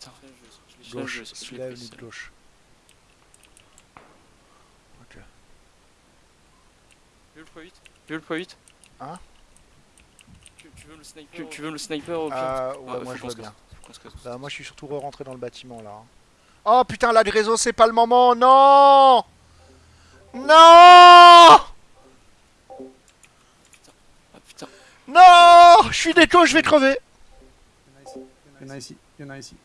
Putain, je- Gauche, celui-là est venu de gauche. Ok. Tu veux le x8 Tu veux le .8 Hein tu, tu veux le sniper tu, tu veux le sniper au pire Ah, ouais, ah, faut moi je vois bien. Faut. Bah, moi je suis surtout rentré dans le bâtiment là. Hein. Oh putain, là, le réseau, c'est pas le moment, non Non ah, putain. Non Je suis déco, je vais crever Il y en a ici, il y en a ici, il y en a ici.